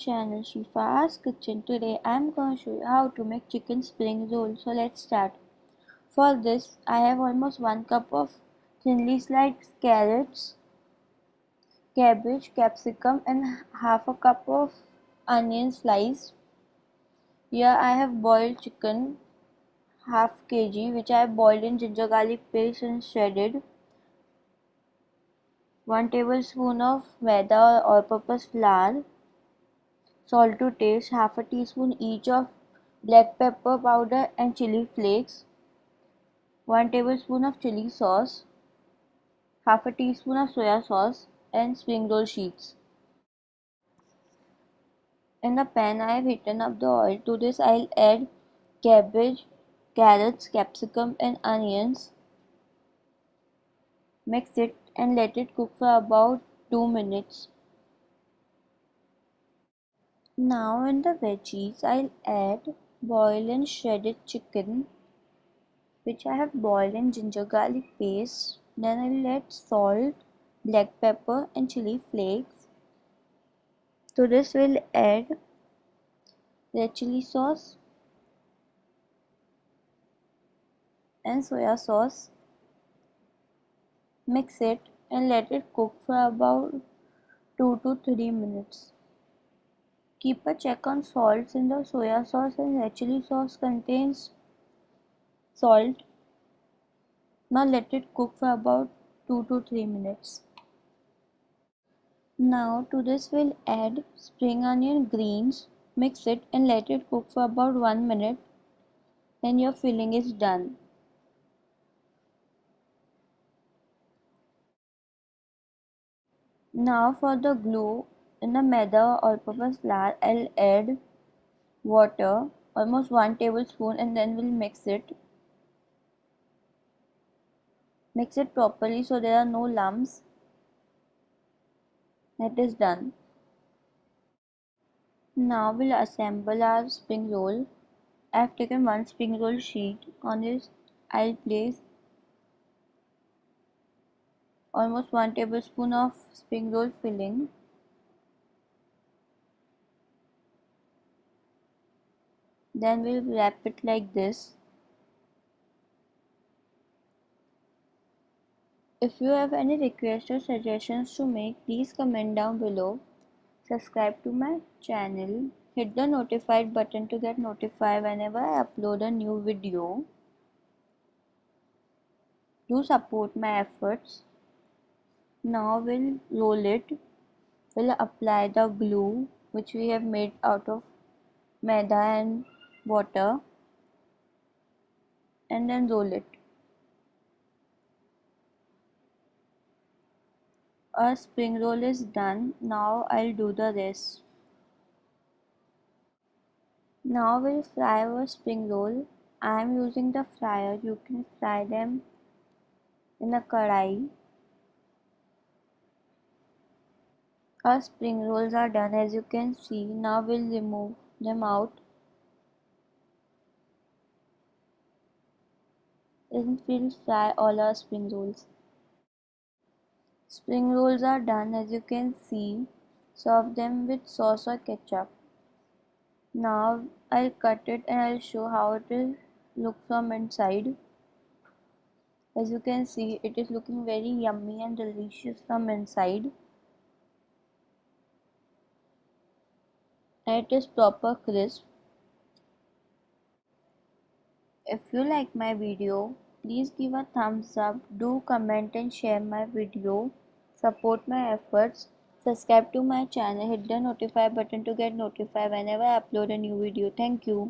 channel Shifa's Kitchen. Today I am going to show you how to make chicken spring roll. So let's start. For this I have almost 1 cup of thinly sliced carrots, cabbage, capsicum and half a cup of onion sliced. Here I have boiled chicken half kg which I have boiled in ginger garlic paste and shredded 1 tablespoon of maida or all-purpose flour, salt to taste, half a teaspoon each of black pepper powder and chili flakes, 1 tablespoon of chili sauce, half a teaspoon of soya sauce and spring roll sheets. In the pan I have heated up the oil. To this I will add cabbage, carrots, capsicum and onions. Mix it and let it cook for about 2 minutes. Now in the veggies I'll add boiled and shredded chicken which I have boiled in ginger garlic paste. Then I'll add salt, black pepper and chili flakes. To this we'll add red chili sauce and soya sauce Mix it and let it cook for about 2 to 3 minutes. Keep a check on salts in the soya sauce and red chili sauce contains salt. Now let it cook for about 2 to 3 minutes. Now to this we'll add spring onion greens, mix it and let it cook for about 1 minute then your filling is done. Now for the glue, in the maida or purpose flour, I'll add water, almost 1 tablespoon and then we'll mix it. Mix it properly so there are no lumps. It is done. Now we'll assemble our spring roll. I have taken one spring roll sheet. On this I'll place almost 1 tablespoon of spring roll filling then we'll wrap it like this. If you have any requests or suggestions to make please comment down below. Subscribe to my channel. Hit the notified button to get notified whenever I upload a new video. Do support my efforts. Now we'll roll it. We'll apply the glue which we have made out of maida and water and then roll it. Our spring roll is done. Now I'll do the rest. Now we'll fry our spring roll. I am using the fryer. You can fry them in a kadai Our spring rolls are done as you can see. Now we'll remove them out. And we'll fry all our spring rolls. Spring rolls are done as you can see. Serve them with sauce or ketchup. Now I'll cut it and I'll show how it will look from inside. As you can see it is looking very yummy and delicious from inside. and it is proper crisp. If you like my video, please give a thumbs up, do comment and share my video, support my efforts, subscribe to my channel, hit the notify button to get notified whenever I upload a new video. Thank you.